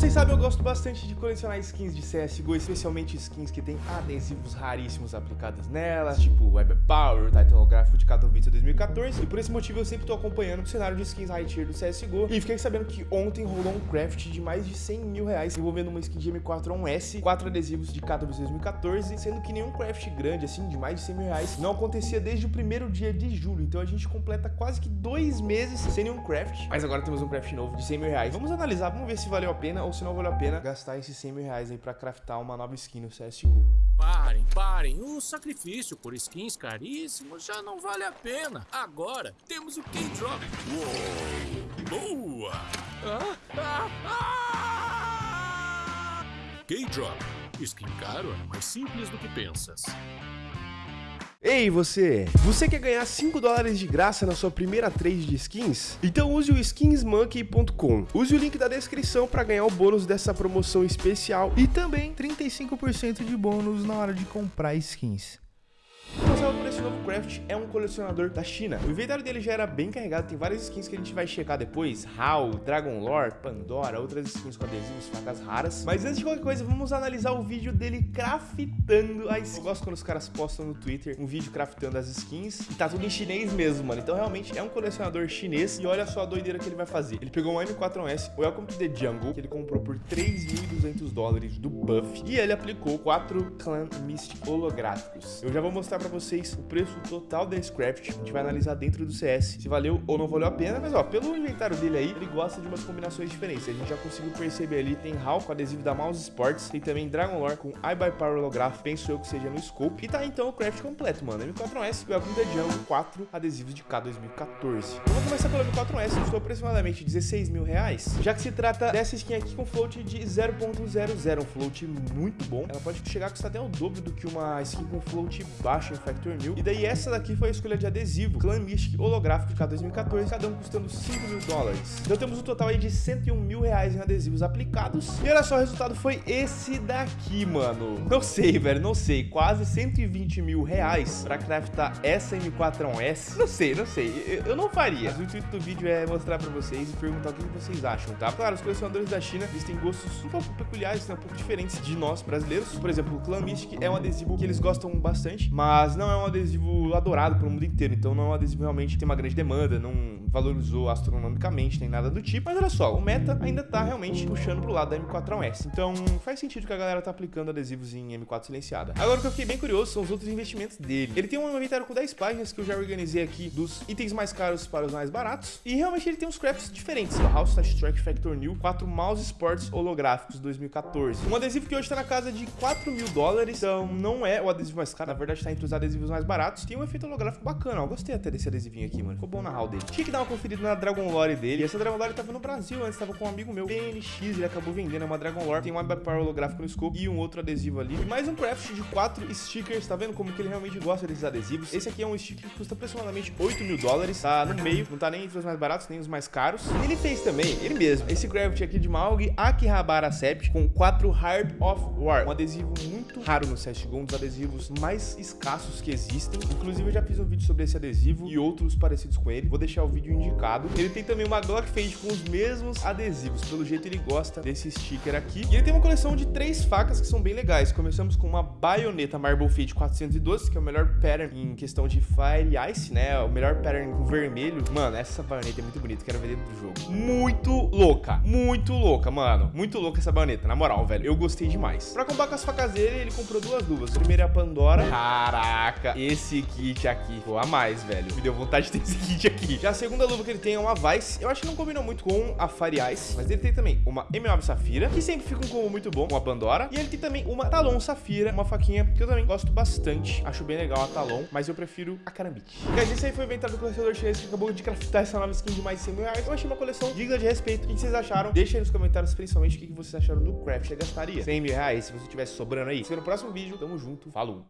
vocês sabem, eu gosto bastante de colecionar skins de CSGO, especialmente skins que tem adesivos raríssimos aplicados nelas, tipo Web Power, Titan Gráfico de Katowice 2014, e por esse motivo eu sempre tô acompanhando o cenário de skins high tier do CSGO, e fiquei sabendo que ontem rolou um craft de mais de 100 mil reais, envolvendo uma skin de M4-1S, quatro adesivos de Katowice 2014, sendo que nenhum craft grande, assim, de mais de 100 mil reais, não acontecia desde o primeiro dia de julho, então a gente completa quase que dois meses sem nenhum craft, mas agora temos um craft novo de 100 mil reais. Vamos analisar, vamos ver se valeu a pena ou se não valeu a pena gastar esses 100 mil reais aí pra craftar uma nova skin no CSGO. Parem, parem. O sacrifício por skins caríssimos já não vale a pena. Agora temos o K-Drop. Uou! Boa! Ah, ah, ah! K-Drop. Skin caro é mais simples do que pensas. Ei você, você quer ganhar 5 dólares de graça na sua primeira trade de skins? Então use o skinsmonkey.com. Use o link da descrição para ganhar o bônus dessa promoção especial e também 35% de bônus na hora de comprar skins por esse novo craft é um colecionador da China. O inventário dele já era bem carregado, tem várias skins que a gente vai checar depois, HAL, Dragon Lore, Pandora, outras skins com adesivos, facas raras. Mas antes de qualquer coisa, vamos analisar o vídeo dele craftando as skins. Eu gosto quando os caras postam no Twitter um vídeo craftando as skins e tá tudo em chinês mesmo, mano. Então realmente é um colecionador chinês e olha só a doideira que ele vai fazer. Ele pegou um M4S, o Welcome to the Jungle, que ele comprou por 3.200 dólares do Buff e ele aplicou 4 Clan Mystic holográficos. Eu já vou mostrar pra vocês o preço total da Scraft. A gente vai analisar dentro do CS se valeu ou não valeu a pena. Mas ó, pelo inventário dele aí, ele gosta de umas combinações diferentes. A gente já conseguiu perceber ali, tem HAL com adesivo da Mouse Sports, tem também Dragon Lore com iBuyPower Holograph, penso eu que seja no Scope. E tá então o craft completo, mano. M4S e o the Jungle, 4 adesivos de K 2014. Eu vou começar pelo M4S, custou aproximadamente 16 mil reais, já que se trata dessa skin aqui com float de 0.00, um float muito bom. Ela pode chegar a custar até o dobro do que uma skin com float baixo em Factor 1000. E daí essa daqui foi a escolha de adesivo, Clan Mystic holográfico de K2014, cada um custando 5 mil dólares. Então temos um total aí de 101 mil reais em adesivos aplicados. E olha só, o resultado foi esse daqui, mano. Não sei, velho, não sei. Quase 120 mil reais pra craftar essa M4-1S. Não sei, não sei. Eu não faria. Mas o intuito do vídeo é mostrar pra vocês e perguntar o que vocês acham, tá? Claro, os colecionadores da China, eles têm gostos um pouco peculiares, né? um pouco diferentes de nós, brasileiros. Por exemplo, o Clan Mystic é um adesivo que eles gostam bastante, mas mas não é um adesivo adorado pelo mundo inteiro, então não é um adesivo realmente tem uma grande demanda, não valorizou astronomicamente, nem nada do tipo. Mas olha só, o meta ainda tá realmente puxando pro lado da M4-1S, então faz sentido que a galera tá aplicando adesivos em M4 silenciada. Agora o que eu fiquei bem curioso são os outros investimentos dele. Ele tem um inventário com 10 páginas que eu já organizei aqui dos itens mais caros para os mais baratos, e realmente ele tem uns crafts diferentes. O House Touch Strike Factor New, 4 mouse sports holográficos 2014. Um adesivo que hoje tá na casa de 4 mil dólares, então não é o adesivo mais caro, na verdade tá entre os adesivos mais baratos. Tem um efeito holográfico bacana, ó. Gostei até desse adesivinho aqui, mano. Ficou bom na dele. Tinha que dar uma conferida na Dragon Lore dele. E essa Dragon Lore tava no Brasil antes, tava com um amigo meu, PNX, ele acabou vendendo é uma Dragon Lore. Tem um Power holográfico no scope e um outro adesivo ali. E mais um craft de quatro stickers, tá vendo como que ele realmente gosta desses adesivos? Esse aqui é um sticker que custa aproximadamente 8 mil dólares, tá no meio, não tá nem entre os mais baratos, nem os mais caros. E ele fez também, ele mesmo, esse craft aqui de Maug Akihabara Sept com quatro Heart of War, um adesivo muito raro no CSGO, um dos adesivos mais escassos que existem. Inclusive eu já fiz um vídeo sobre esse adesivo e outros parecidos com ele, vou deixar o vídeo indicado. Ele tem também uma Glock Fade com os mesmos adesivos, pelo jeito ele gosta desse sticker aqui. E ele tem uma coleção de três facas que são bem legais. Começamos com uma baioneta Marble Fade 412, que é o melhor pattern em questão de Fire Ice, né? O melhor pattern com vermelho. Mano, essa baioneta é muito bonita, quero ver dentro do jogo. Muito louca, muito louca, mano. Muito louca essa baioneta, na moral, velho. Eu gostei demais. Pra combar com as facas dele, ele comprou duas luvas. A primeira é a Pandora. Caraca, esse kit aqui, pô, a mais, velho. Me deu vontade de ter esse kit aqui. Já a segunda luva que ele tem é uma Vice. Eu acho que não combinou muito com a Fire Ice, mas ele tem também uma M9 Safira, que sempre fica um combo muito bom com a Pandora. E ele tem também uma Talon Safira, uma faquinha que eu também gosto bastante. Acho bem legal a Talon, mas eu prefiro a Karambit. Guys, esse aí foi o inventário do colecionador chinês que acabou de craftar essa nova skin de mais de 100 mil reais. Eu achei uma coleção digna de respeito. O que vocês acharam? Deixa aí nos comentários, principalmente, o que vocês acharam do craft. Você gastaria 100 mil reais se você tivesse sobrando aí. Se no próximo vídeo. Tamo junto. Falou!